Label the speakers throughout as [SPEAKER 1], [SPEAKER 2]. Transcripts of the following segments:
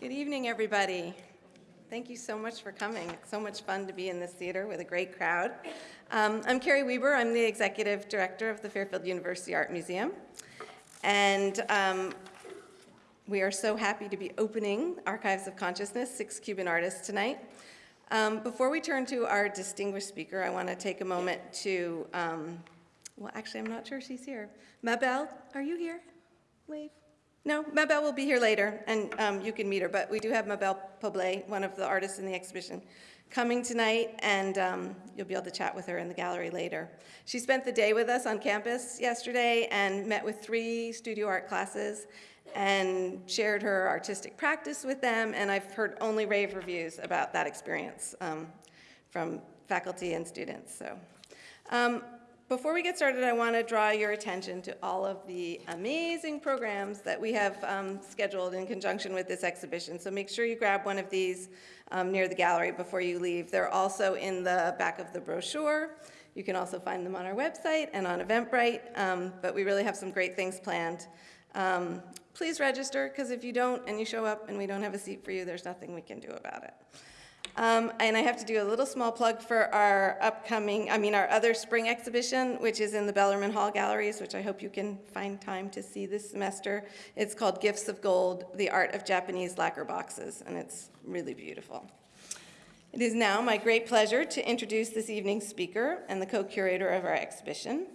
[SPEAKER 1] Good evening, everybody. Thank you so much for coming. It's so much fun to be in this theater with a great crowd. Um, I'm Carey Weber. I'm the executive director of the Fairfield University Art Museum. And um, we are so happy to be opening Archives of Consciousness, Six Cuban Artists tonight. Um, before we turn to our distinguished speaker, I want to take a moment to, um, well, actually, I'm not sure she's here. Mabel, are you here? Wave. No, Mabel will be here later, and um, you can meet her, but we do have Mabel Poblet, one of the artists in the exhibition, coming tonight, and um, you'll be able to chat with her in the gallery later. She spent the day with us on campus yesterday and met with three studio art classes and shared her artistic practice with them, and I've heard only rave reviews about that experience um, from faculty and students. So. Before we get started, I want to draw your attention to all of the amazing programs that we have um, scheduled in conjunction with this exhibition. So make sure you grab one of these um, near the gallery before you leave. They're also in the back of the brochure. You can also find them on our website and on Eventbrite, um, but we really have some great things planned. Um, please register, because if you don't and you show up and we don't have a seat for you, there's nothing we can do about it. Um, and I have to do a little small plug for our upcoming, I mean, our other spring exhibition, which is in the Bellarmine Hall Galleries, which I hope you can find time to see this semester. It's called Gifts of Gold, The Art of Japanese Lacquer Boxes, and it's really beautiful. It is now my great pleasure to introduce this evening's speaker and the co-curator of our exhibition,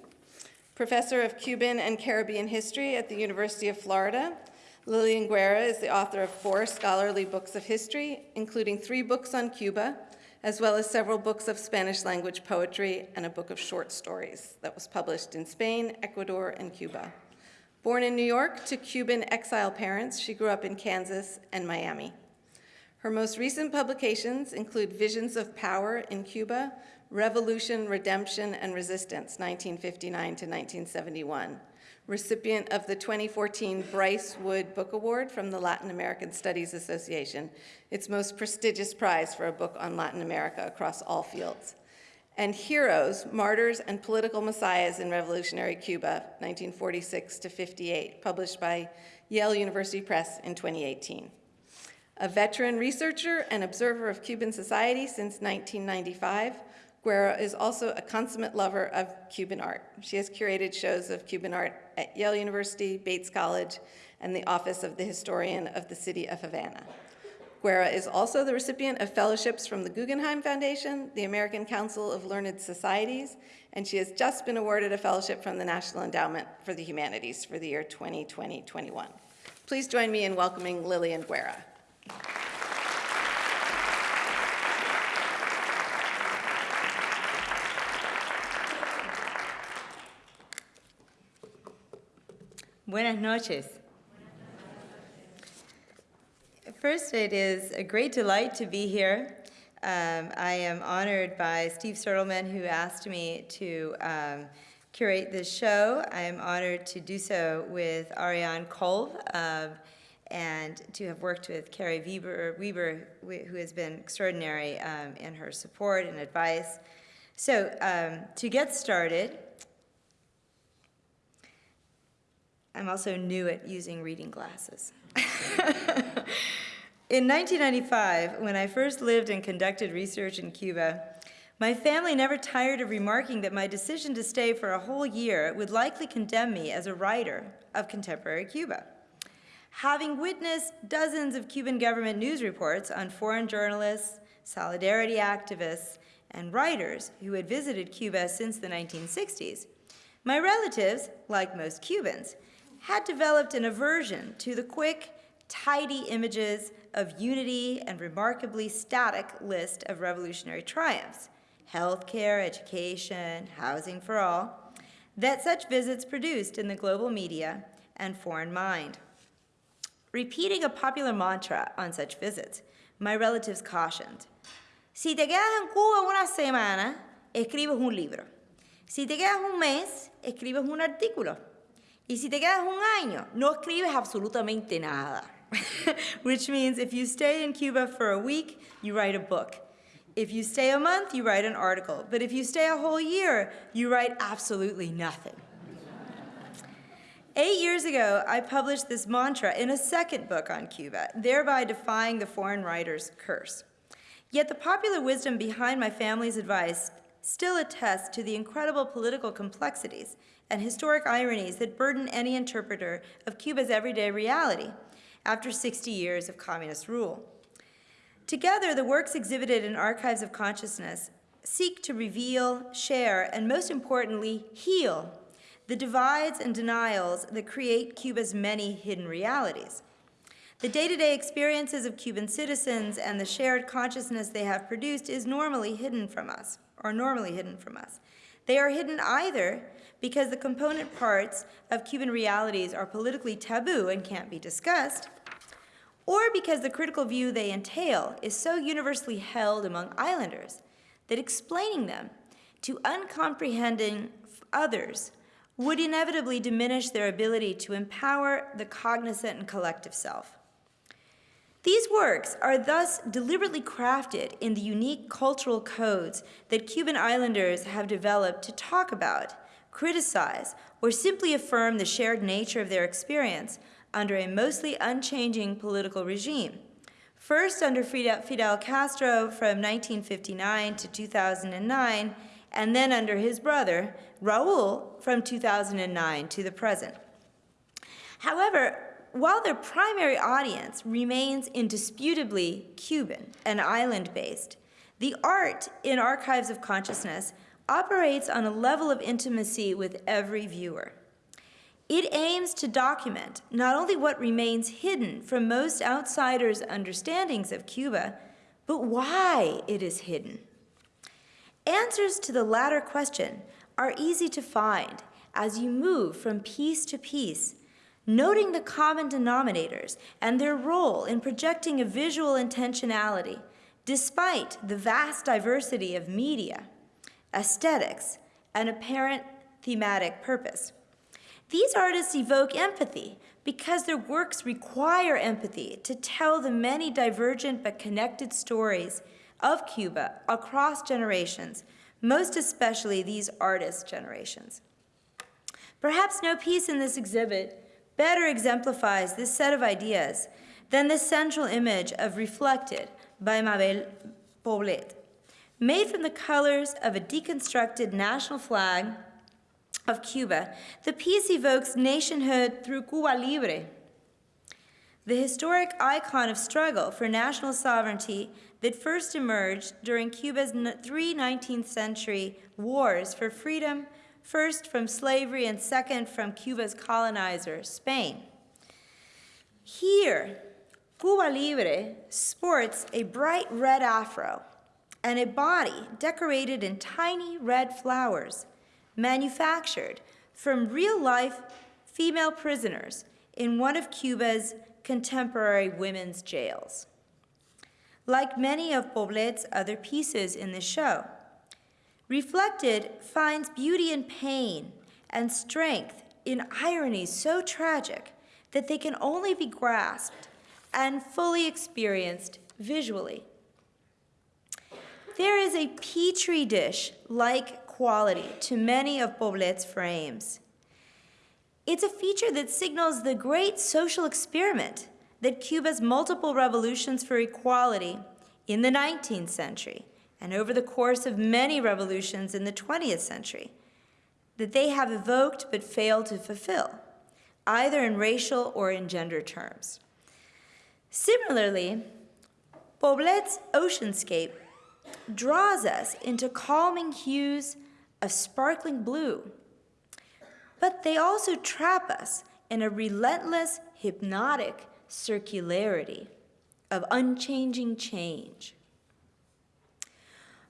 [SPEAKER 1] Professor of Cuban and Caribbean History at the University of Florida, Lillian Guerra is the author of four scholarly books of history, including three books on Cuba, as well as several books of Spanish language poetry and a book of short stories that was published in Spain, Ecuador, and Cuba. Born in New York to Cuban exile parents, she grew up in Kansas and Miami. Her most recent publications include Visions of Power in Cuba, Revolution, Redemption, and Resistance, 1959 to 1971, recipient of the 2014 Bryce Wood Book Award from the Latin American Studies Association, its most prestigious prize for a book on Latin America across all fields. And Heroes, Martyrs and Political Messiahs in Revolutionary Cuba, 1946 to 58, published by Yale University Press in 2018. A veteran researcher and observer of Cuban society since 1995, Guerra is also a consummate lover of Cuban art. She has curated shows of Cuban art at Yale University, Bates College, and the Office of the Historian of the City of Havana. Guerra is also the recipient of fellowships from the Guggenheim Foundation, the American Council of Learned Societies, and she has just been awarded a fellowship from the National Endowment for the Humanities for the year 2020-21. Please join me in welcoming Lillian Guerra.
[SPEAKER 2] Buenas noches. First, it is a great delight to be here. Um, I am honored by Steve Sertelman, who asked me to um, curate this show. I am honored to do so with Ariane Kolb um, and to have worked with Carey Weber, Weber who has been extraordinary um, in her support and advice. So um, to get started, I'm also new at using reading glasses. in 1995, when I first lived and conducted research in Cuba, my family never tired of remarking that my decision to stay for a whole year would likely condemn me as a writer of contemporary Cuba. Having witnessed dozens of Cuban government news reports on foreign journalists, solidarity activists, and writers who had visited Cuba since the 1960s, my relatives, like most Cubans, had developed an aversion to the quick, tidy images of unity and remarkably static list of revolutionary triumphs, healthcare, education, housing for all, that such visits produced in the global media and foreign mind. Repeating a popular mantra on such visits, my relatives cautioned, si te quedas en Cuba una semana, escribes un libro. Si te quedas un mes, escribes un artículo. Y si te quedas un año, no escribes absolutamente nada. Which means if you stay in Cuba for a week, you write a book. If you stay a month, you write an article. But if you stay a whole year, you write absolutely nothing. Eight years ago, I published this mantra in a second book on Cuba, thereby defying the foreign writer's curse. Yet the popular wisdom behind my family's advice still attests to the incredible political complexities and historic ironies that burden any interpreter of Cuba's everyday reality after 60 years of communist rule. Together, the works exhibited in Archives of Consciousness seek to reveal, share, and most importantly, heal the divides and denials that create Cuba's many hidden realities. The day-to-day experiences of Cuban citizens and the shared consciousness they have produced is normally hidden from us, or normally hidden from us. They are hidden either because the component parts of Cuban realities are politically taboo and can't be discussed, or because the critical view they entail is so universally held among islanders that explaining them to uncomprehending others would inevitably diminish their ability to empower the cognizant and collective self. These works are thus deliberately crafted in the unique cultural codes that Cuban islanders have developed to talk about, criticize, or simply affirm the shared nature of their experience under a mostly unchanging political regime. First under Fidel Castro from 1959 to 2009, and then under his brother, Raul, from 2009 to the present. However, while their primary audience remains indisputably Cuban and island-based, the art in Archives of Consciousness operates on a level of intimacy with every viewer. It aims to document not only what remains hidden from most outsiders' understandings of Cuba, but why it is hidden. Answers to the latter question are easy to find as you move from piece to piece, noting the common denominators and their role in projecting a visual intentionality despite the vast diversity of media, aesthetics, and apparent thematic purpose. These artists evoke empathy because their works require empathy to tell the many divergent but connected stories of Cuba across generations, most especially these artist generations. Perhaps no piece in this exhibit better exemplifies this set of ideas than the central image of Reflected by Mabel Poblet. Made from the colors of a deconstructed national flag of Cuba, the piece evokes nationhood through Cuba Libre, the historic icon of struggle for national sovereignty that first emerged during Cuba's three 19th century wars for freedom, first from slavery and second from Cuba's colonizer, Spain. Here, Cuba Libre sports a bright red afro and a body decorated in tiny red flowers, manufactured from real-life female prisoners in one of Cuba's contemporary women's jails. Like many of Poblet's other pieces in the show, Reflected finds beauty in pain and strength in ironies so tragic that they can only be grasped and fully experienced visually. There is a petri dish-like quality to many of Poblet's frames. It's a feature that signals the great social experiment that Cuba's multiple revolutions for equality in the 19th century and over the course of many revolutions in the 20th century that they have evoked but failed to fulfill, either in racial or in gender terms. Similarly, Poblet's oceanscape draws us into calming hues of sparkling blue, but they also trap us in a relentless, hypnotic circularity of unchanging change.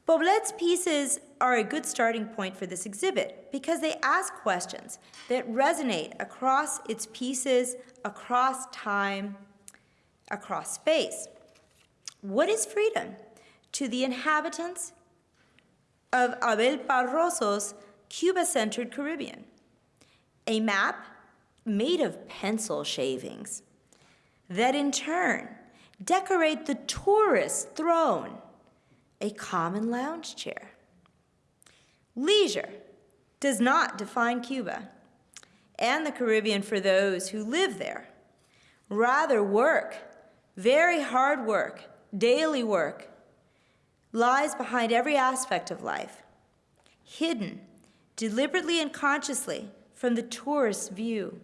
[SPEAKER 2] Poblet's pieces are a good starting point for this exhibit because they ask questions that resonate across its pieces, across time, across space. What is freedom to the inhabitants of Abel Barroso's Cuba-centered Caribbean? A map made of pencil shavings that in turn decorate the tourist throne, a common lounge chair. Leisure does not define Cuba. and the Caribbean for those who live there. Rather, work, very hard work, daily work, lies behind every aspect of life, hidden deliberately and consciously from the tourist's view.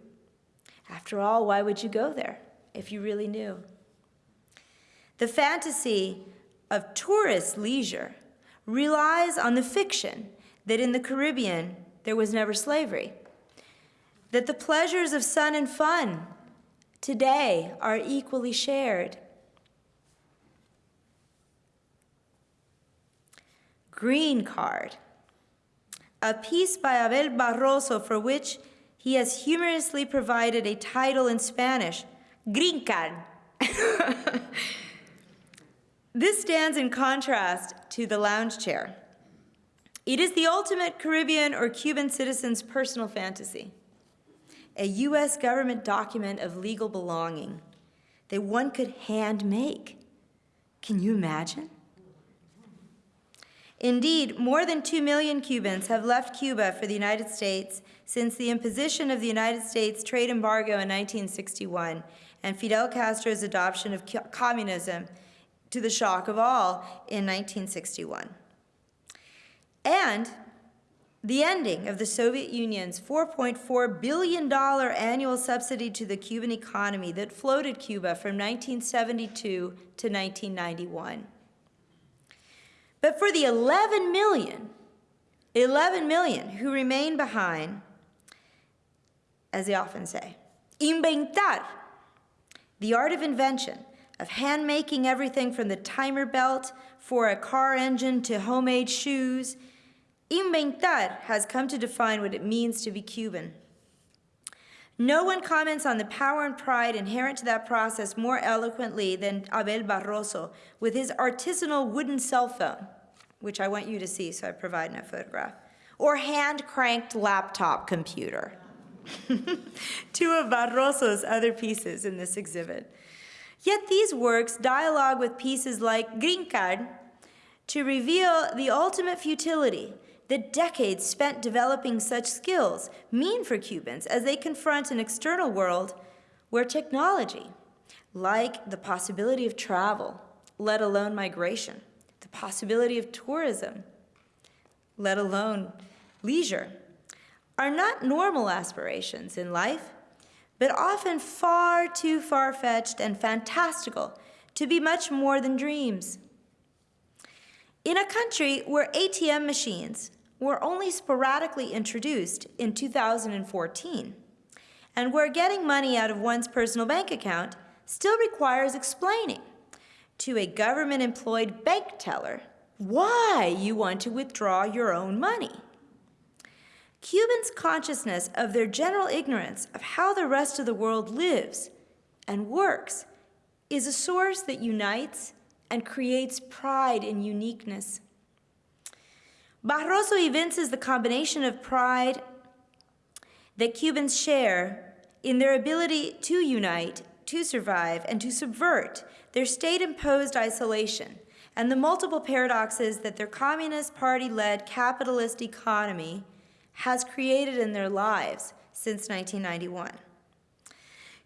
[SPEAKER 2] After all, why would you go there if you really knew? The fantasy of tourist leisure relies on the fiction that in the Caribbean there was never slavery, that the pleasures of sun and fun today are equally shared. Green Card, a piece by Abel Barroso for which he has humorously provided a title in Spanish, Green Card. this stands in contrast to the lounge chair. It is the ultimate Caribbean or Cuban citizen's personal fantasy, a U.S. government document of legal belonging that one could hand make. Can you imagine? Indeed, more than 2 million Cubans have left Cuba for the United States since the imposition of the United States trade embargo in 1961 and Fidel Castro's adoption of communism to the shock of all in 1961. And the ending of the Soviet Union's $4.4 billion annual subsidy to the Cuban economy that floated Cuba from 1972 to 1991. But for the 11 million, 11 million who remain behind, as they often say, inventar, the art of invention, of hand making everything from the timer belt for a car engine to homemade shoes, inventar has come to define what it means to be Cuban. No one comments on the power and pride inherent to that process more eloquently than Abel Barroso with his artisanal wooden cell phone, which I want you to see, so I provide a photograph, or hand-cranked laptop computer. Two of Barroso's other pieces in this exhibit. Yet these works dialogue with pieces like Green Card to reveal the ultimate futility that decades spent developing such skills mean for Cubans as they confront an external world where technology, like the possibility of travel, let alone migration, the possibility of tourism, let alone leisure, are not normal aspirations in life, but often far too far-fetched and fantastical to be much more than dreams. In a country where ATM machines were only sporadically introduced in 2014, and where getting money out of one's personal bank account still requires explaining to a government-employed bank teller why you want to withdraw your own money. Cubans' consciousness of their general ignorance of how the rest of the world lives and works is a source that unites and creates pride in uniqueness. Barroso evinces the combination of pride that Cubans share in their ability to unite, to survive, and to subvert their state-imposed isolation and the multiple paradoxes that their Communist Party-led capitalist economy has created in their lives since 1991.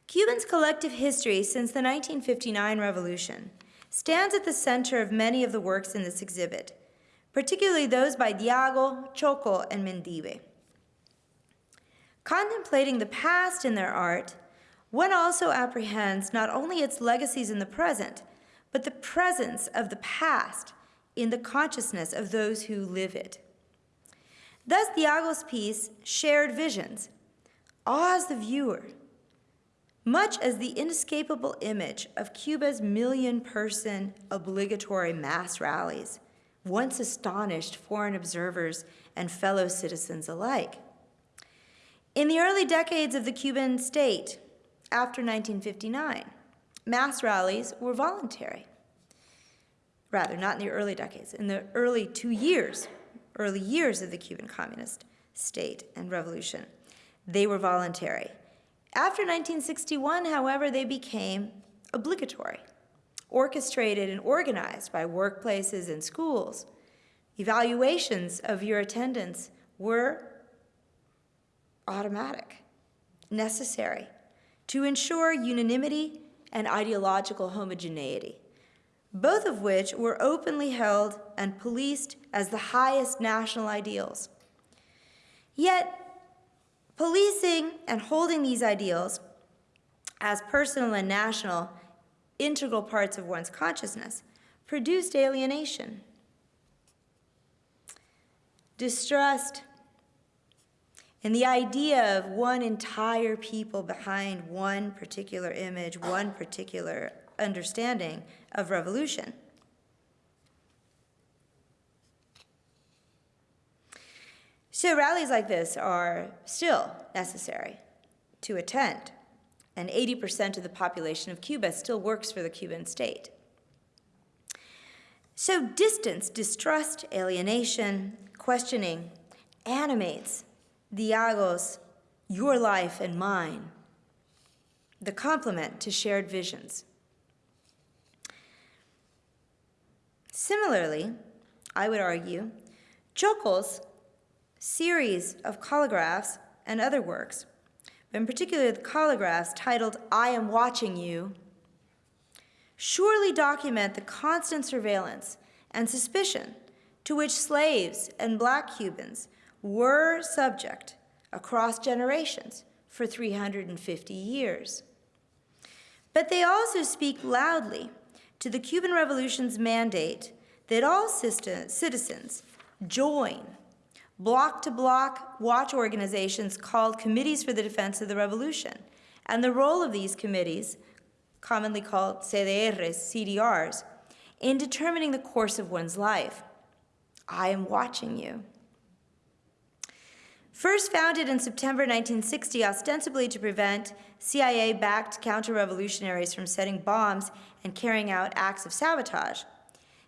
[SPEAKER 2] Cubans' collective history since the 1959 revolution stands at the center of many of the works in this exhibit, particularly those by Diago, Choco, and Mendive. Contemplating the past in their art, one also apprehends not only its legacies in the present, but the presence of the past in the consciousness of those who live it. Thus, Diago's piece, Shared Visions, awes the viewer, much as the inescapable image of Cuba's million-person obligatory mass rallies once astonished foreign observers and fellow citizens alike. In the early decades of the Cuban state, after 1959, mass rallies were voluntary. Rather, not in the early decades, in the early two years early years of the Cuban Communist state and revolution. They were voluntary. After 1961, however, they became obligatory, orchestrated and organized by workplaces and schools. Evaluations of your attendance were automatic. necessary to ensure unanimity and ideological homogeneity, both of which were openly held and policed as the highest national ideals. Yet, policing and holding these ideals as personal and national integral parts of one's consciousness produced alienation, distrust, and the idea of one entire people behind one particular image, one particular understanding of revolution. So rallies like this are still necessary to attend, and 80% of the population of Cuba still works for the Cuban state. So distance, distrust, alienation, questioning animates Diago's your life and mine, the complement to shared visions. Similarly, I would argue, Choco's series of collagraphs and other works, but in particular the collagraphs titled I Am Watching You, surely document the constant surveillance and suspicion to which slaves and black Cubans were subject across generations for 350 years. But they also speak loudly to the Cuban Revolution's mandate that all citizens join block to block watch organizations called Committees for the Defense of the Revolution. And the role of these committees, commonly called CDRs, CDRs, in determining the course of one's life. I am watching you. First founded in September 1960 ostensibly to prevent CIA-backed counter-revolutionaries from setting bombs and carrying out acts of sabotage,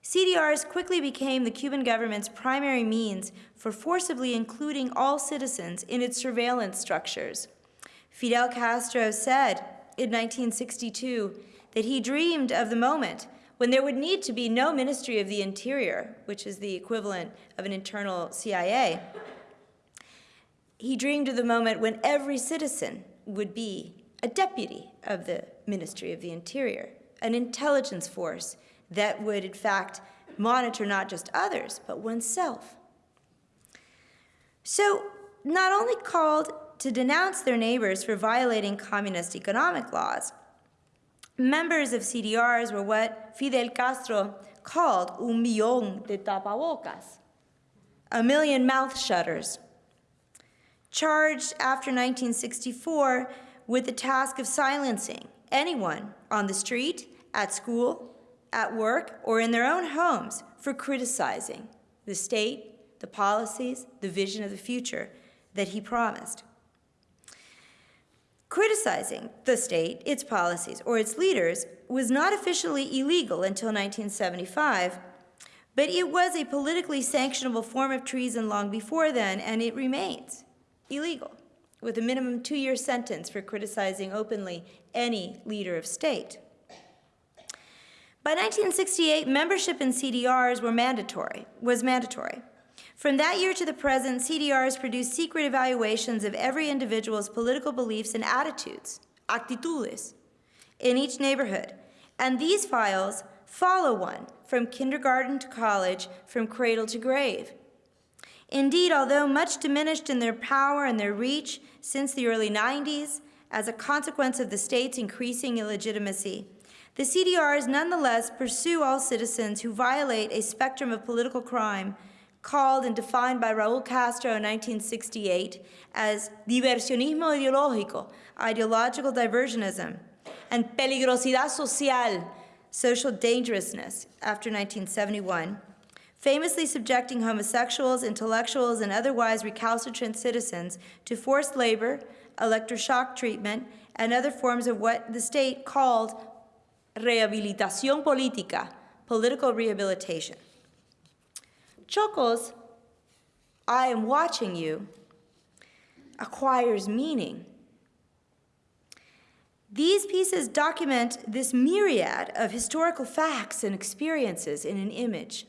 [SPEAKER 2] CDRs quickly became the Cuban government's primary means for forcibly including all citizens in its surveillance structures. Fidel Castro said in 1962 that he dreamed of the moment when there would need to be no Ministry of the Interior, which is the equivalent of an internal CIA, he dreamed of the moment when every citizen would be a deputy of the Ministry of the Interior, an intelligence force that would, in fact, monitor not just others, but oneself. So, not only called to denounce their neighbors for violating communist economic laws, members of CDRs were what Fidel Castro called un millón de tapabocas, a million mouth shutters charged after 1964 with the task of silencing anyone on the street, at school, at work, or in their own homes for criticizing the state, the policies, the vision of the future that he promised. Criticizing the state, its policies, or its leaders was not officially illegal until 1975, but it was a politically sanctionable form of treason long before then, and it remains illegal, with a minimum two-year sentence for criticizing openly any leader of state. By 1968, membership in CDRs were mandatory, was mandatory. From that year to the present, CDRs produce secret evaluations of every individual's political beliefs and attitudes, actitudes, in each neighborhood. And these files follow one from kindergarten to college, from cradle to grave. Indeed, although much diminished in their power and their reach since the early 90s, as a consequence of the state's increasing illegitimacy, the CDRs nonetheless pursue all citizens who violate a spectrum of political crime called and defined by Raul Castro in 1968 as diversionismo ideológico, ideological diversionism, and peligrosidad social, social dangerousness, after 1971, famously subjecting homosexuals, intellectuals, and otherwise recalcitrant citizens to forced labor, electroshock treatment, and other forms of what the state called rehabilitación política, political rehabilitation. Choco's I am watching you acquires meaning. These pieces document this myriad of historical facts and experiences in an image.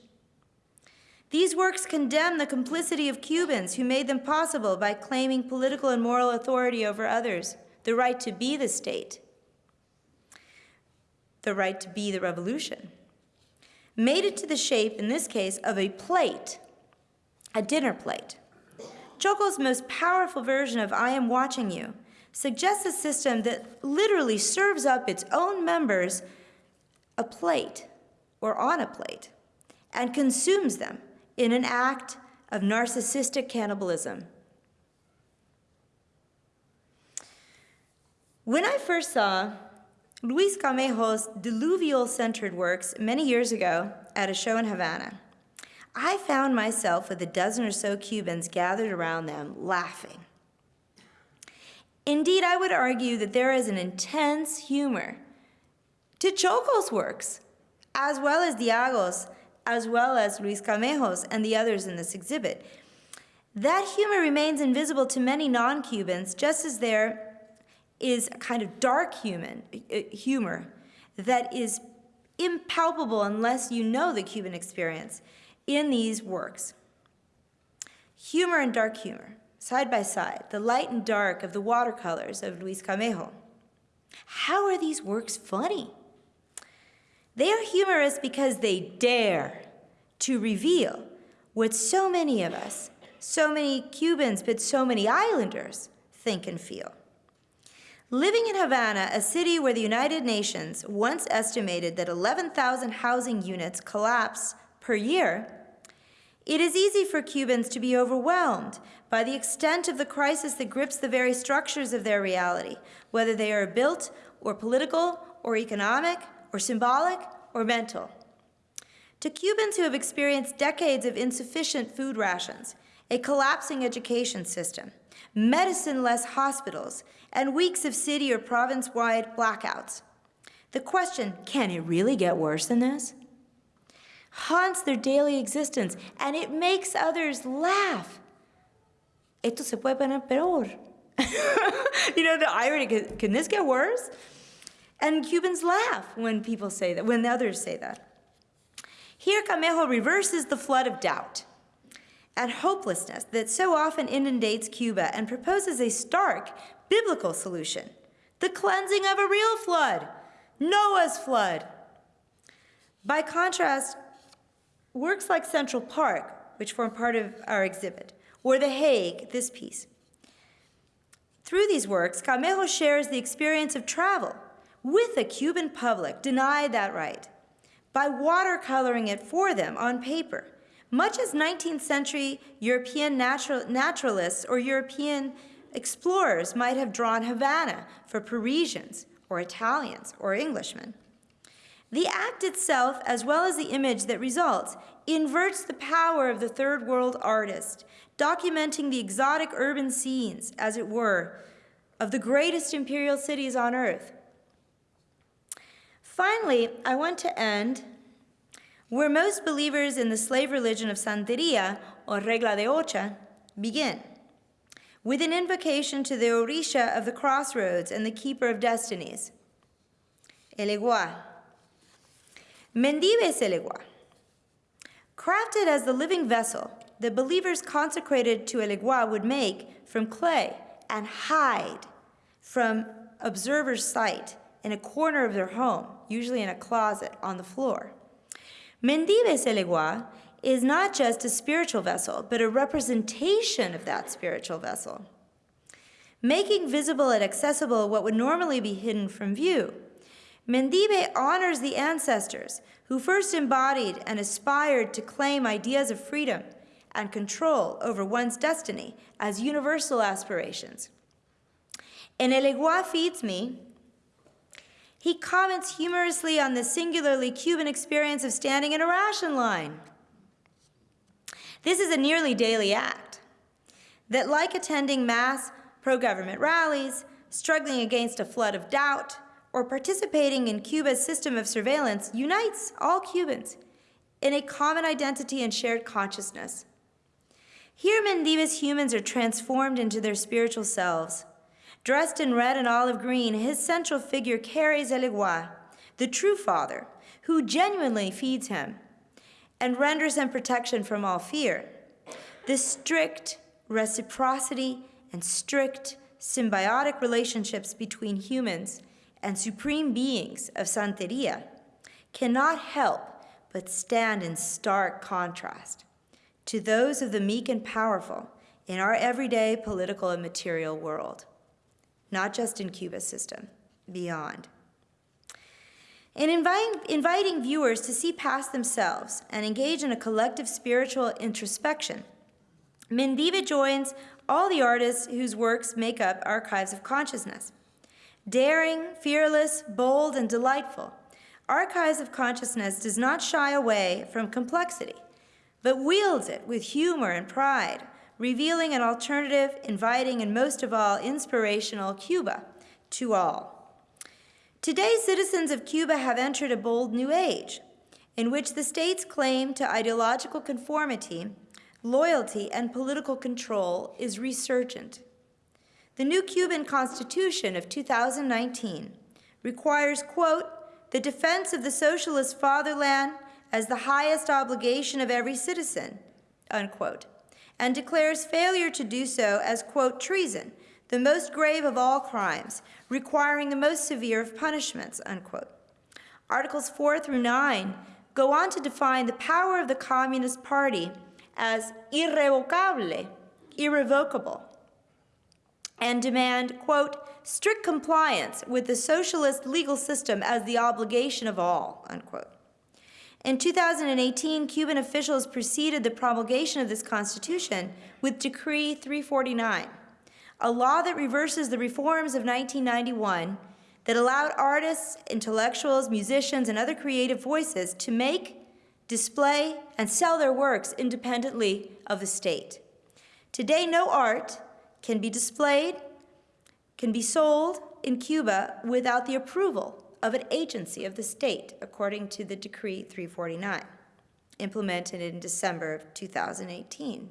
[SPEAKER 2] These works condemn the complicity of Cubans who made them possible by claiming political and moral authority over others – the right to be the state, the right to be the revolution, made it to the shape, in this case, of a plate, a dinner plate. Choco's most powerful version of I am watching you suggests a system that literally serves up its own members a plate or on a plate and consumes them in an act of narcissistic cannibalism. When I first saw Luis Camejo's diluvial centered works many years ago at a show in Havana, I found myself with a dozen or so Cubans gathered around them laughing. Indeed, I would argue that there is an intense humor to Choco's works, as well as Diago's, as well as Luis Camejo's and the others in this exhibit. That humor remains invisible to many non-Cubans, just as there is a kind of dark human, uh, humor that is impalpable unless you know the Cuban experience in these works. Humor and dark humor, side by side, the light and dark of the watercolors of Luis Camejo. How are these works funny? They are humorous because they dare to reveal what so many of us, so many Cubans, but so many islanders think and feel. Living in Havana, a city where the United Nations once estimated that 11,000 housing units collapse per year, it is easy for Cubans to be overwhelmed by the extent of the crisis that grips the very structures of their reality, whether they are built or political or economic or symbolic or mental. To Cubans who have experienced decades of insufficient food rations, a collapsing education system, medicine-less hospitals, and weeks of city or province-wide blackouts, the question, can it really get worse than this? haunts their daily existence, and it makes others laugh. Esto se puede poner peor. you know, the irony, can, can this get worse? And Cubans laugh when people say that, when others say that. Here, Camejo reverses the flood of doubt and hopelessness that so often inundates Cuba and proposes a stark biblical solution the cleansing of a real flood, Noah's flood. By contrast, Works like Central Park, which form part of our exhibit, or The Hague, this piece. Through these works, Camejo shares the experience of travel with a Cuban public denied that right by watercoloring it for them on paper, much as 19th century European natural, naturalists or European explorers might have drawn Havana for Parisians or Italians or Englishmen. The act itself, as well as the image that results, inverts the power of the third world artist, documenting the exotic urban scenes, as it were, of the greatest imperial cities on earth. Finally, I want to end where most believers in the slave religion of Santeria, or Regla de Ocha, begin, with an invocation to the Orisha of the crossroads and the keeper of destinies, Elegua. Mendive Elegua. Crafted as the living vessel the believers consecrated to Elegua would make from clay and hide from observer's sight in a corner of their home, usually in a closet on the floor. Mendive Elegua is not just a spiritual vessel, but a representation of that spiritual vessel. Making visible and accessible what would normally be hidden from view, Mendive honors the ancestors who first embodied and aspired to claim ideas of freedom and control over one's destiny as universal aspirations. In Elegua Feeds Me, he comments humorously on the singularly Cuban experience of standing in a ration line. This is a nearly daily act that, like attending mass pro-government rallies, struggling against a flood of doubt, or participating in Cuba's system of surveillance unites all Cubans in a common identity and shared consciousness. Here, Mendive's humans are transformed into their spiritual selves. Dressed in red and olive green, his central figure carries Elegua, the true father, who genuinely feeds him and renders him protection from all fear. This strict reciprocity and strict symbiotic relationships between humans and supreme beings of Santeria cannot help but stand in stark contrast to those of the meek and powerful in our everyday political and material world, not just in Cuba's system, beyond. In inviting, inviting viewers to see past themselves and engage in a collective spiritual introspection, Mendive joins all the artists whose works make up archives of consciousness. Daring, fearless, bold, and delightful, Archives of Consciousness does not shy away from complexity, but wields it with humor and pride, revealing an alternative, inviting, and most of all, inspirational Cuba to all. Today, citizens of Cuba have entered a bold new age in which the state's claim to ideological conformity, loyalty, and political control is resurgent. The new Cuban Constitution of 2019 requires, quote, the defense of the socialist fatherland as the highest obligation of every citizen, unquote, and declares failure to do so as, quote, treason, the most grave of all crimes, requiring the most severe of punishments, unquote. Articles 4 through 9 go on to define the power of the Communist Party as irrevocable, irrevocable, and demand, quote, strict compliance with the socialist legal system as the obligation of all, unquote. In 2018, Cuban officials preceded the promulgation of this constitution with Decree 349, a law that reverses the reforms of 1991 that allowed artists, intellectuals, musicians, and other creative voices to make, display, and sell their works independently of the state. Today, no art can be displayed, can be sold in Cuba without the approval of an agency of the state, according to the Decree 349, implemented in December of 2018.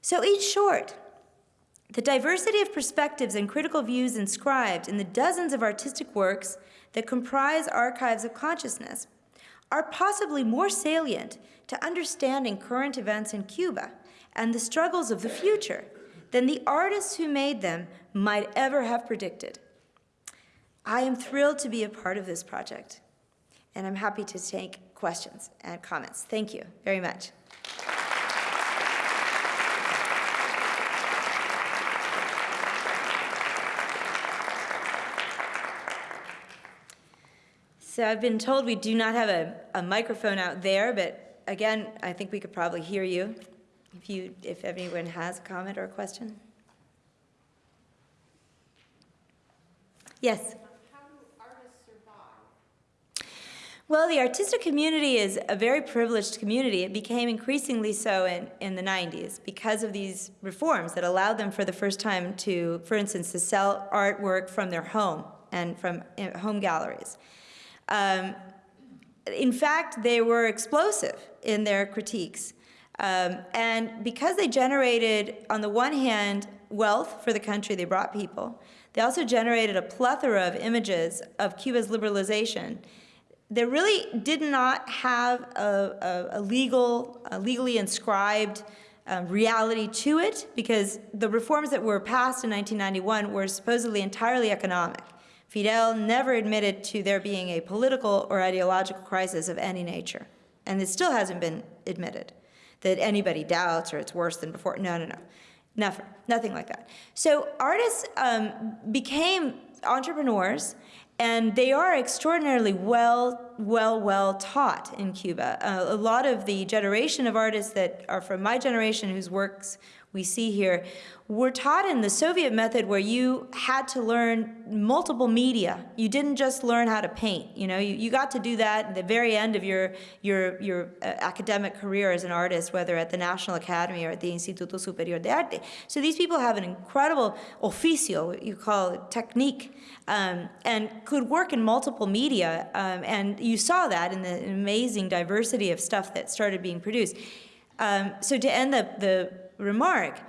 [SPEAKER 2] So each short, the diversity of perspectives and critical views inscribed in the dozens of artistic works that comprise archives of consciousness are possibly more salient to understanding current events in Cuba and the struggles of the future than the artists who made them might ever have predicted. I am thrilled to be a part of this project, and I'm happy to take questions and comments. Thank you very much. So I've been told we do not have a, a microphone out there, but again, I think we could probably hear you if you, if anyone has a comment or a question. Yes? Well, the artistic community is a very privileged community. It became increasingly so in, in the 90s because of these reforms that allowed them for the first time to, for instance, to sell artwork from their home and from uh, home galleries. Um, in fact, they were explosive in their critiques. Um, and because they generated, on the one hand, wealth for the country, they brought people, they also generated a plethora of images of Cuba's liberalization that really did not have a, a, a legal, a legally inscribed um, reality to it because the reforms that were passed in 1991 were supposedly entirely economic. Fidel never admitted to there being a political or ideological crisis of any nature, and it still hasn't been admitted that anybody doubts or it's worse than before. No, no, no. Nothing, nothing like that. So artists um, became entrepreneurs and they are extraordinarily well, well, well taught in Cuba. Uh, a lot of the generation of artists that are from my generation whose works we see here we were taught in the Soviet method where you had to learn multiple media. You didn't just learn how to paint. You know, you, you got to do that at the very end of your, your, your uh, academic career as an artist, whether at the National Academy or at the Instituto Superior de Arte. So these people have an incredible oficio, what you call it, technique, um, and could work in multiple media. Um, and you saw that in the amazing diversity of stuff that started being produced. Um, so to end the, the remark,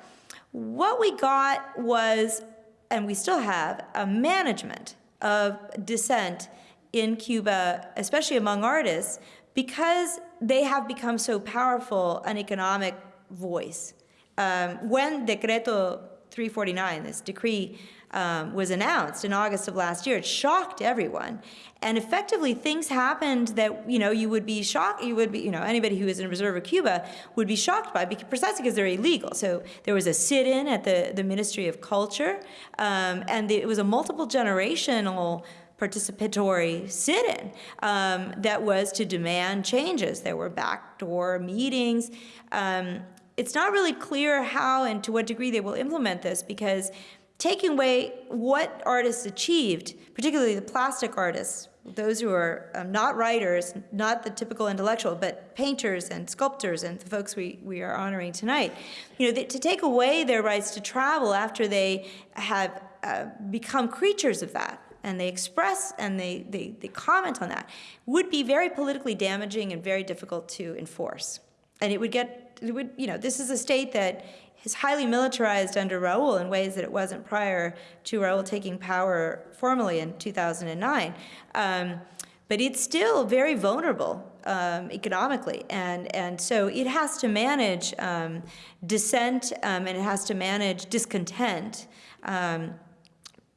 [SPEAKER 2] what we got was, and we still have, a management of dissent in Cuba, especially among artists, because they have become so powerful an economic voice. Um, when Decreto 349, this decree um, was announced in August of last year. It shocked everyone. And effectively, things happened that, you know, you would be shocked, you would be, you know, anybody who is in reserve of Cuba would be shocked by, because, precisely because they're illegal. So there was a sit-in at the, the Ministry of Culture, um, and it was a multiple generational participatory sit-in um, that was to demand changes. There were backdoor meetings. Um, it's not really clear how and to what degree they will implement this because taking away what artists achieved, particularly the plastic artists, those who are um, not writers, not the typical intellectual, but painters and sculptors and the folks we, we are honoring tonight, you know, th to take away their rights to travel after they have uh, become creatures of that and they express and they, they, they comment on that would be very politically damaging and very difficult to enforce. And it would get, it would, you know, this is a state that is highly militarized under Raul in ways that it wasn't prior to Raul taking power formally in 2009. Um, but it's still very vulnerable um, economically, and, and so it has to manage um, dissent um, and it has to manage discontent. Um,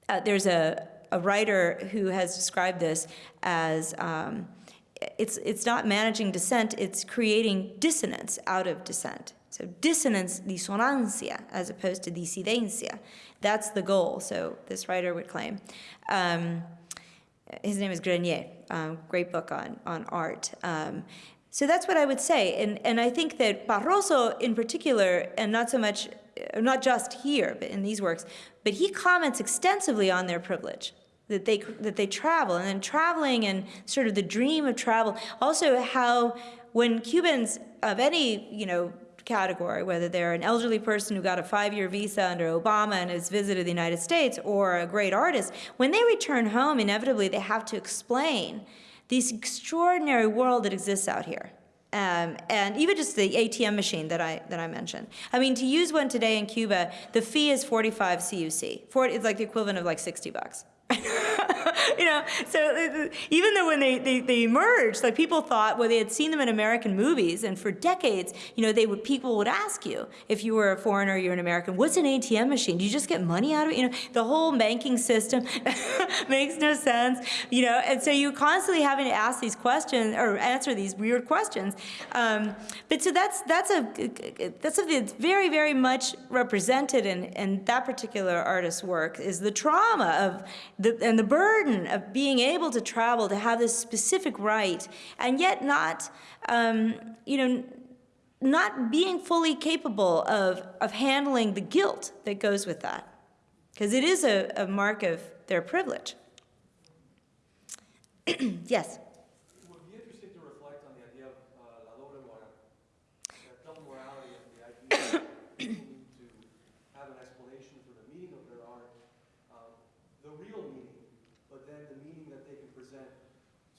[SPEAKER 2] uh, there's a, a writer who has described this as um, it's, it's not managing dissent, it's creating dissonance out of dissent. So dissonance, disonancia, as opposed to disidencia. That's the goal, so this writer would claim. Um, his name is Grenier, um, great book on, on art. Um, so that's what I would say, and, and I think that Barroso in particular, and not so much, not just here, but in these works, but he comments extensively on their privilege that they that they travel and then traveling and sort of the dream of travel also how when Cubans of any you know category whether they're an elderly person who got a five-year visa under Obama and has visited the United States or a great artist when they return home inevitably they have to explain this extraordinary world that exists out here um, and even just the ATM machine that I that I mentioned. I mean, to use one today in Cuba, the fee is 45 CUC. 40, it's like the equivalent of like 60 bucks. you know, so uh, even though when they, they, they, emerged, like people thought, well, they had seen them in American movies, and for decades, you know, they would people would ask you if you were a foreigner, you're an American, what's an ATM machine? Do you just get money out of it? You know, the whole banking system makes no sense. You know, and so you're constantly having to ask these questions or answer these weird questions. Um, but so that's that's a that's something that's very very much represented in in that particular artist's work is the trauma of the, and the burden of being able to travel, to have this specific right, and yet not, um, you know, not being fully capable of, of handling the guilt that goes with that. Because it is a, a mark of their privilege. yes?
[SPEAKER 3] It would be interesting to reflect on the idea of uh, la doble moral, that double morality and the idea of needing to have an explanation for the meaning of their art, um, the real meaning, but then the meaning that they can present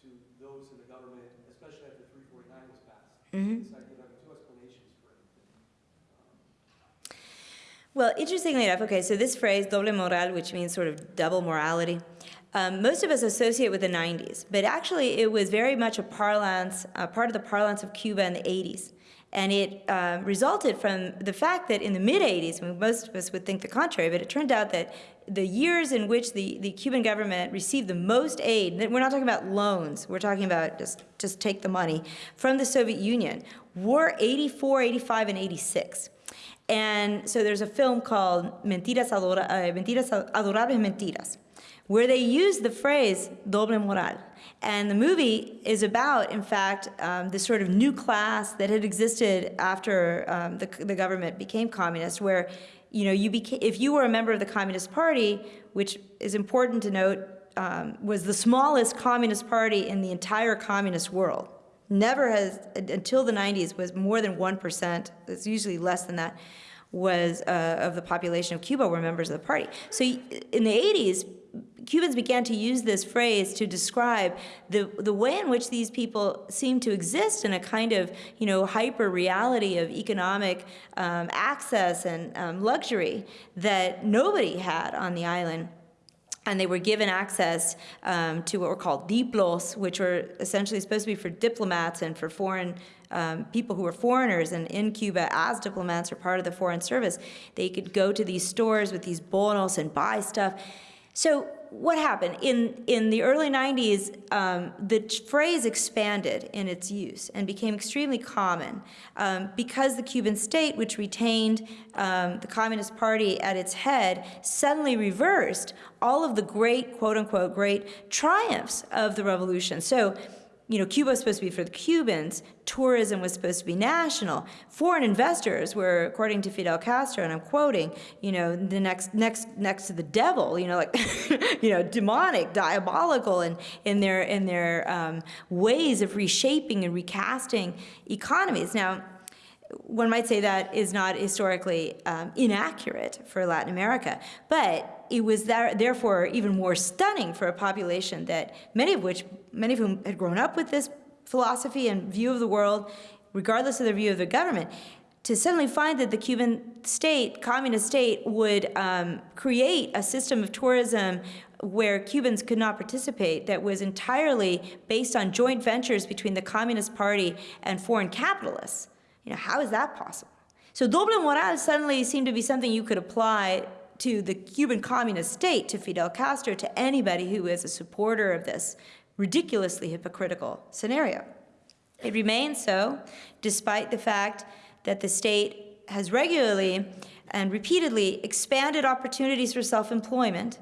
[SPEAKER 3] to those in the government, especially after 349 was passed.
[SPEAKER 2] Mhm.
[SPEAKER 3] This idea of having two explanations everything.
[SPEAKER 2] Well, interestingly enough, okay, so this phrase, doble moral, which means sort of double morality, um, most of us associate with the 90s, but actually it was very much a parlance, uh, part of the parlance of Cuba in the 80s. And it uh, resulted from the fact that in the mid-80s, I most of us would think the contrary, but it turned out that the years in which the, the Cuban government received the most aid, we're not talking about loans, we're talking about just, just take the money, from the Soviet Union, were 84, 85, and 86. And so there's a film called Mentiras, Adora, uh, Mentiras Adorables Mentiras, where they use the phrase doble moral. And the movie is about, in fact, um, this sort of new class that had existed after um, the, the government became communist, where you know, you became, if you were a member of the Communist Party, which is important to note, um, was the smallest communist party in the entire communist world. Never has, until the 90s, was more than 1%, it's usually less than that, was uh, of the population of Cuba were members of the party. So in the 80s, Cubans began to use this phrase to describe the, the way in which these people seem to exist in a kind of, you know, hyper reality of economic um, access and um, luxury that nobody had on the island and they were given access um, to what were called diplos, which were essentially supposed to be for diplomats and for foreign um, people who were foreigners and in Cuba as diplomats or part of the foreign service, they could go to these stores with these bonos and buy stuff. So what happened? In, in the early 90s, um, the phrase expanded in its use and became extremely common um, because the Cuban state, which retained um, the Communist Party at its head, suddenly reversed all of the great, quote unquote, great triumphs of the revolution. So you know, Cuba was supposed to be for the Cubans, tourism was supposed to be national. Foreign investors were, according to Fidel Castro, and I'm quoting, you know, the next next next to the devil, you know, like you know, demonic, diabolical in, in their in their um, ways of reshaping and recasting economies. Now, one might say that is not historically um, inaccurate for Latin America, but it was there, therefore even more stunning for a population that many of which, many of whom had grown up with this philosophy and view of the world, regardless of their view of the government, to suddenly find that the Cuban state, communist state, would um, create a system of tourism where Cubans could not participate that was entirely based on joint ventures between the Communist Party and foreign capitalists. You know, how is that possible? So doble moral suddenly seemed to be something you could apply to the Cuban communist state, to Fidel Castro, to anybody who is a supporter of this ridiculously hypocritical scenario. It remains so, despite the fact that the state has regularly and repeatedly expanded opportunities for self-employment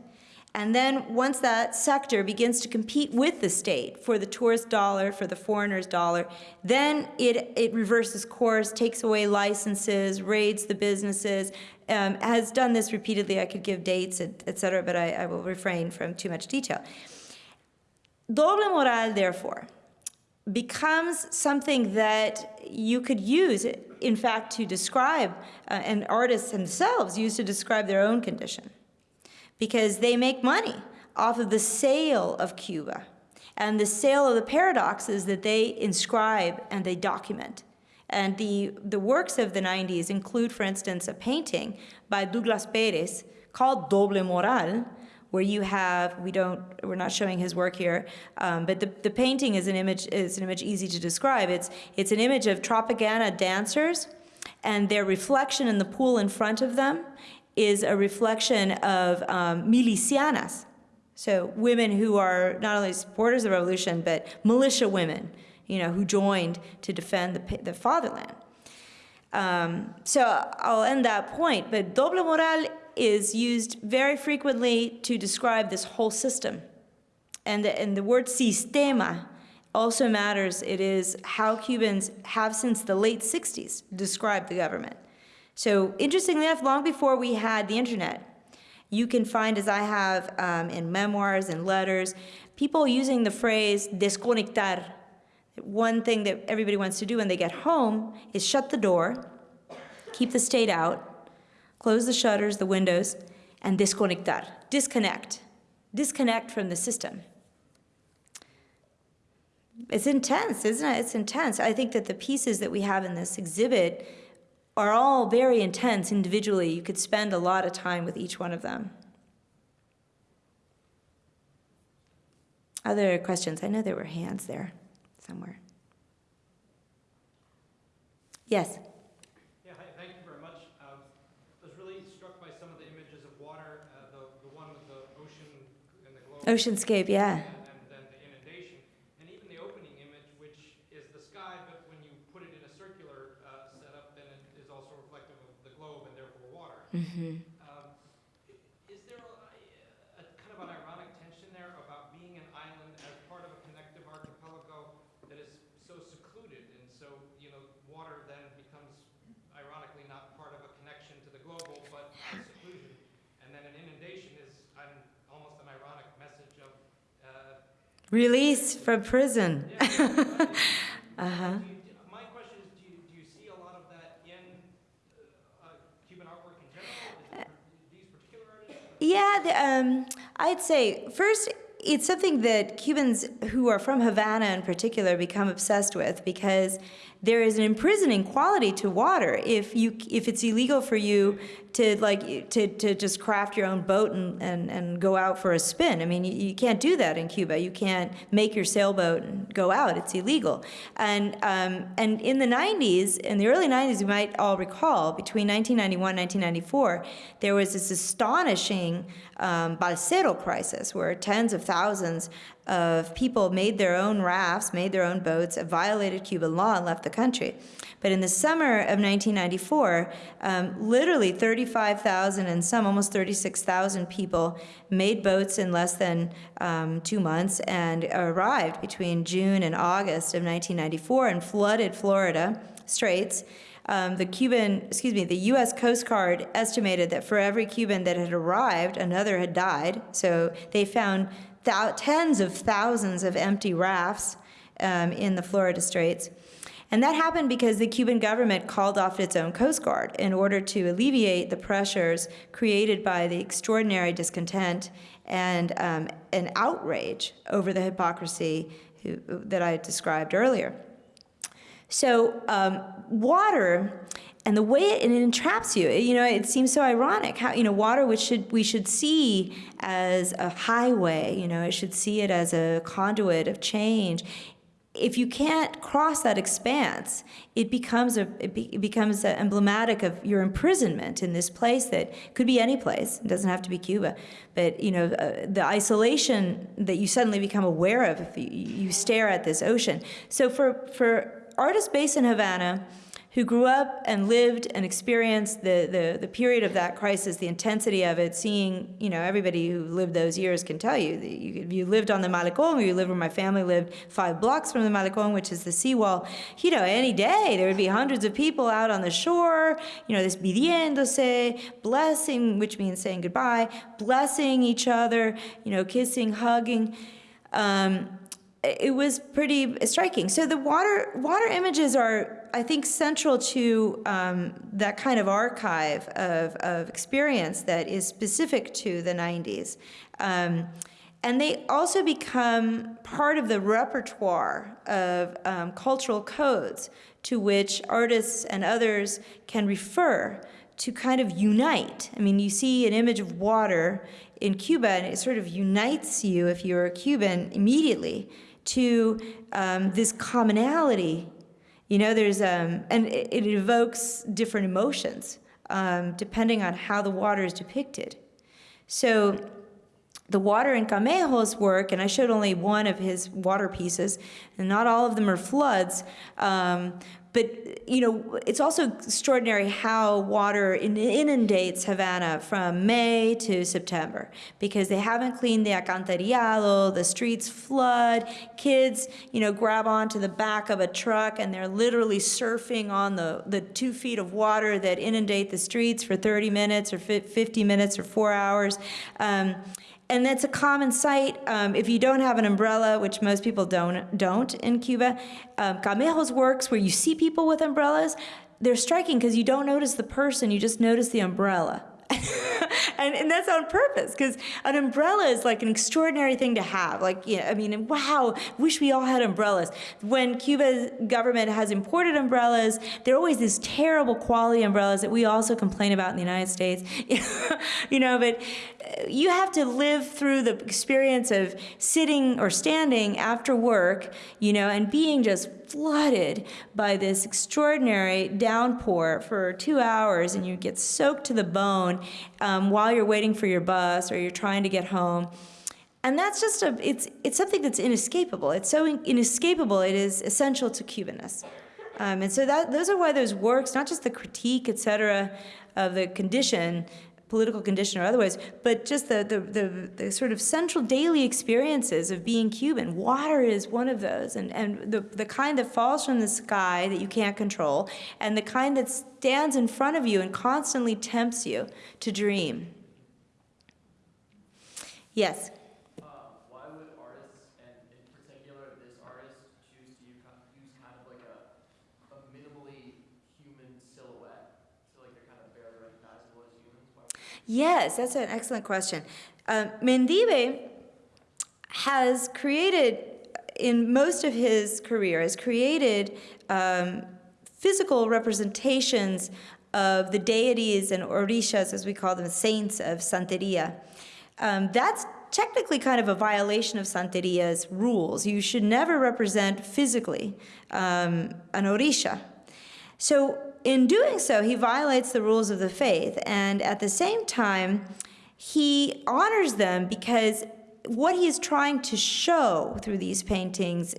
[SPEAKER 2] and then once that sector begins to compete with the state for the tourist dollar, for the foreigner's dollar, then it, it reverses course, takes away licenses, raids the businesses, um, has done this repeatedly. I could give dates, et, et cetera, but I, I will refrain from too much detail. Doble moral, therefore, becomes something that you could use, in fact, to describe, uh, and artists themselves use to describe their own condition because they make money off of the sale of Cuba and the sale of the paradoxes that they inscribe and they document. And the, the works of the 90s include, for instance, a painting by Douglas Perez called Doble Moral, where you have, we don't, we're not showing his work here, um, but the, the painting is an image, is an image easy to describe. It's, it's an image of Tropicana dancers and their reflection in the pool in front of them is a reflection of um, milicianas, so women who are not only supporters of the revolution, but militia women, you know, who joined to defend the, the fatherland. Um, so I'll end that point, but doble moral is used very frequently to describe this whole system. And the, and the word sistema also matters. It is how Cubans have since the late 60s described the government. So interestingly enough, long before we had the internet, you can find, as I have um, in memoirs and letters, people using the phrase desconectar. One thing that everybody wants to do when they get home is shut the door, keep the state out, close the shutters, the windows, and desconectar, disconnect, disconnect from the system. It's intense, isn't it? It's intense. I think that the pieces that we have in this exhibit are all very intense individually. You could spend a lot of time with each one of them. Other questions? I know there were hands there somewhere. Yes?
[SPEAKER 4] Yeah, hi, thank you very much. Um, I was really struck by some of the images of water, uh, the, the one with the ocean and the globe.
[SPEAKER 2] Oceanscape, yeah
[SPEAKER 4] and then the inundation, and even the opening image, which is the sky, but when you put it in a circular uh, setup, then it is also reflective of the globe and therefore water.
[SPEAKER 2] Mm-hmm.
[SPEAKER 4] Um, Is there a, a kind of an ironic tension there about being an island as part of a connective archipelago that is so secluded, and so, you know, water then becomes ironically not part of a connection to the global, but seclusion, and then an inundation is an, almost an ironic message of, uh,
[SPEAKER 2] Release from prison.
[SPEAKER 4] yeah,
[SPEAKER 2] Uh-huh.
[SPEAKER 4] do you- My question is, do you, do you see a lot of that in uh, uh, Cuban artwork in general? Is it for these particular artists?
[SPEAKER 2] Yeah, the, um, I'd say first it's something that Cubans who are from Havana in particular become obsessed with because there is an imprisoning quality to water. If you if it's illegal for you to like to, to just craft your own boat and, and, and go out for a spin. I mean, you, you can't do that in Cuba. You can't make your sailboat and go out. It's illegal. And um, and in the 90s, in the early 90s, you might all recall, between 1991 and 1994, there was this astonishing um, balsero crisis where tens of thousands of people made their own rafts, made their own boats, violated Cuban law, and left the country. But in the summer of 1994, um, literally 35,000 and some, almost 36,000 people made boats in less than um, two months and arrived between June and August of 1994 and flooded Florida Straits. Um, the Cuban, excuse me, the U.S. Coast Guard estimated that for every Cuban that had arrived, another had died. So they found tens of thousands of empty rafts um, in the Florida Straits. And that happened because the Cuban government called off its own Coast Guard in order to alleviate the pressures created by the extraordinary discontent and um, an outrage over the hypocrisy who, that I described earlier. So um, water and the way it, it entraps you, you know, it seems so ironic how, you know, water which should, we should see as a highway, you know, it should see it as a conduit of change. If you can't cross that expanse, it becomes a it, be, it becomes a emblematic of your imprisonment in this place that could be any place. It doesn't have to be Cuba, but you know uh, the isolation that you suddenly become aware of if you, you stare at this ocean. So for for artists based in Havana who grew up and lived and experienced the, the, the period of that crisis, the intensity of it, seeing, you know, everybody who lived those years can tell you, that you, if you lived on the Malecon, or you lived where my family lived, five blocks from the Malecon, which is the seawall, you know, any day there would be hundreds of people out on the shore, you know, this despidiéndose, blessing, which means saying goodbye, blessing each other, you know, kissing, hugging. Um, it was pretty striking. So the water water images are, I think, central to um, that kind of archive of, of experience that is specific to the 90s. Um, and they also become part of the repertoire of um, cultural codes to which artists and others can refer to kind of unite. I mean, you see an image of water in Cuba, and it sort of unites you, if you're a Cuban, immediately to um, this commonality. You know, there's, um, and it, it evokes different emotions um, depending on how the water is depicted. So the water in Camejo's work, and I showed only one of his water pieces, and not all of them are floods, um, but you know, it's also extraordinary how water inundates Havana from May to September because they haven't cleaned the alcantarillado, the streets flood, kids, you know, grab onto the back of a truck and they're literally surfing on the, the two feet of water that inundate the streets for 30 minutes or 50 minutes or four hours. Um, and that's a common sight um, if you don't have an umbrella, which most people don't don't in Cuba. Um, Camejo's works where you see people with umbrellas, they're striking because you don't notice the person, you just notice the umbrella. and, and that's on purpose because an umbrella is like an extraordinary thing to have. Like, yeah, I mean, wow, wish we all had umbrellas. When Cuba's government has imported umbrellas, they're always these terrible quality umbrellas that we also complain about in the United States. you know, but uh, you have to live through the experience of sitting or standing after work, you know, and being just flooded by this extraordinary downpour for two hours and you get soaked to the bone um, while you're waiting for your bus or you're trying to get home. And that's just a, it's, it's something that's inescapable. It's so inescapable, it is essential to Cubanness. Um, and so that, those are why those works, not just the critique, et cetera, of the condition, political condition or otherwise, but just the, the, the, the, sort of central daily experiences of being Cuban. Water is one of those, and, and the, the kind that falls from the sky that you can't control, and the kind that stands in front of you and constantly tempts you to dream. Yes? Yes, that's an excellent question. Um, Mendive has created, in most of his career, has created um, physical representations of the deities and orishas, as we call them, saints of Santeria. Um, that's technically kind of a violation of Santeria's rules. You should never represent physically um, an orisha. So, in doing so, he violates the rules of the faith, and at the same time, he honors them because what he is trying to show through these paintings,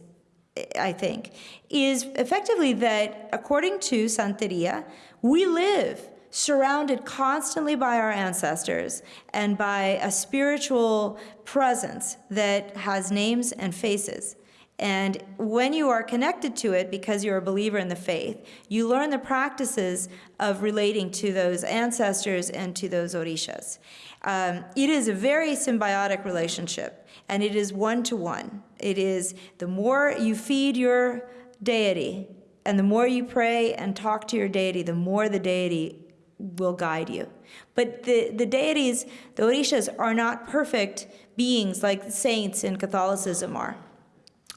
[SPEAKER 2] I think, is effectively that according to Santeria, we live surrounded constantly by our ancestors and by a spiritual presence that has names and faces. And when you are connected to it because you're a believer in the faith, you learn the practices of relating to those ancestors and to those orishas. Um, it is a very symbiotic relationship, and it is one to one. It is the more you feed your deity, and the more you pray and talk to your deity, the more the deity will guide you. But the, the deities, the orishas, are not perfect beings like saints in Catholicism are.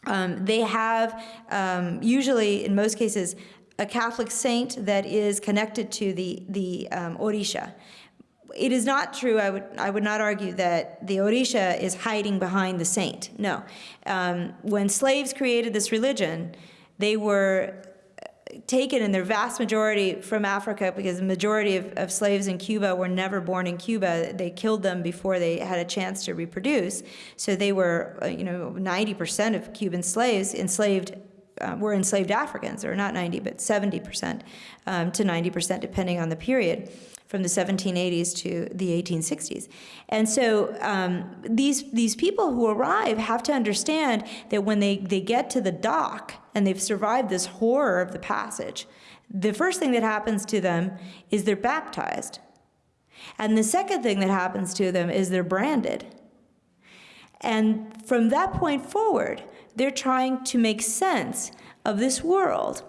[SPEAKER 2] Um, they have, um, usually, in most cases, a Catholic saint that is connected to the, the um, Orisha. It is not true, I would, I would not argue that the Orisha is hiding behind the saint. No. Um, when slaves created this religion, they were taken in their vast majority from Africa because the majority of, of, slaves in Cuba were never born in Cuba. They killed them before they had a chance to reproduce. So they were, uh, you know, 90% of Cuban slaves enslaved uh, were enslaved Africans, or not 90, but 70% um, to 90%, depending on the period from the 1780s to the 1860s. And so um, these, these people who arrive have to understand that when they, they get to the dock and they've survived this horror of the passage, the first thing that happens to them is they're baptized. And the second thing that happens to them is they're branded. And from that point forward, they're trying to make sense of this world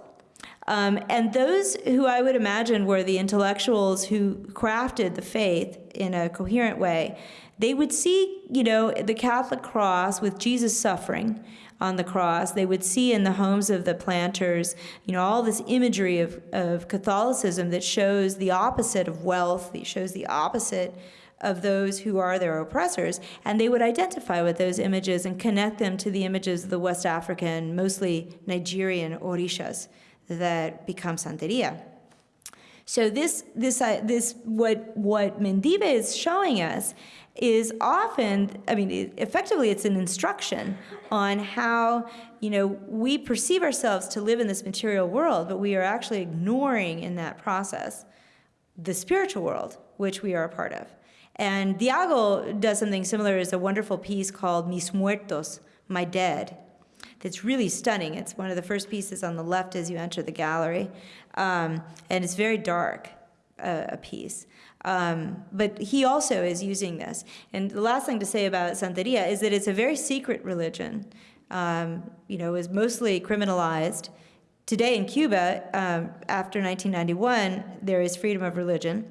[SPEAKER 2] um, and those who I would imagine were the intellectuals who crafted the faith in a coherent way, they would see, you know, the Catholic cross with Jesus suffering on the cross. They would see in the homes of the planters, you know, all this imagery of, of Catholicism that shows the opposite of wealth, that shows the opposite of those who are their oppressors, and they would identify with those images and connect them to the images of the West African, mostly Nigerian orishas that become Santeria. So this, this, uh, this, what, what Mendive is showing us is often, I mean, effectively it's an instruction on how, you know, we perceive ourselves to live in this material world, but we are actually ignoring in that process the spiritual world, which we are a part of. And Diago does something similar. It's a wonderful piece called Mis Muertos, My Dead, that's really stunning. It's one of the first pieces on the left as you enter the gallery. Um, and it's very dark, uh, a piece. Um, but he also is using this. And the last thing to say about Santeria is that it's a very secret religion. Um, you know, is mostly criminalized. Today in Cuba, um, after 1991, there is freedom of religion.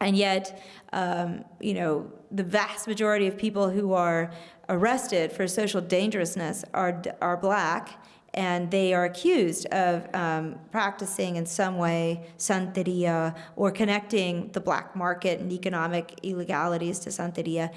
[SPEAKER 2] And yet, um, you know, the vast majority of people who are arrested for social dangerousness are, are black, and they are accused of um, practicing in some way Santeria or connecting the black market and economic illegalities to Santeria.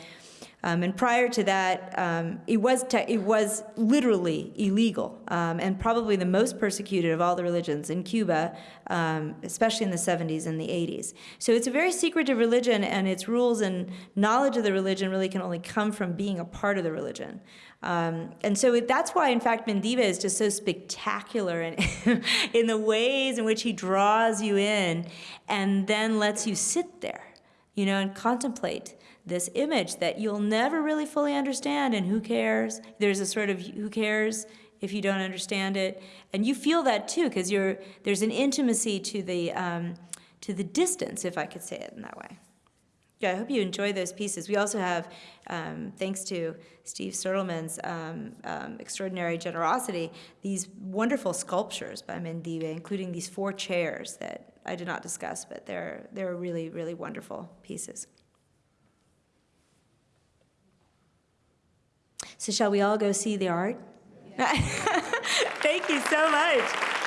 [SPEAKER 2] Um, and prior to that, um, it was it was literally illegal, um, and probably the most persecuted of all the religions in Cuba, um, especially in the 70s and the 80s. So it's a very secretive religion, and its rules and knowledge of the religion really can only come from being a part of the religion. Um, and so it, that's why, in fact, Mendive is just so spectacular in, in the ways in which he draws you in, and then lets you sit there, you know, and contemplate this image that you'll never really fully understand and who cares? There's a sort of who cares if you don't understand it? And you feel that too because you're there's an intimacy to the um, to the distance if i could say it in that way. Yeah i hope you enjoy those pieces. We also have um, thanks to steve Sertleman's um, um, extraordinary generosity these wonderful sculptures by mendive including these four chairs that i did not discuss but they're they're really really wonderful pieces So shall we all go see the art? Thank you so much.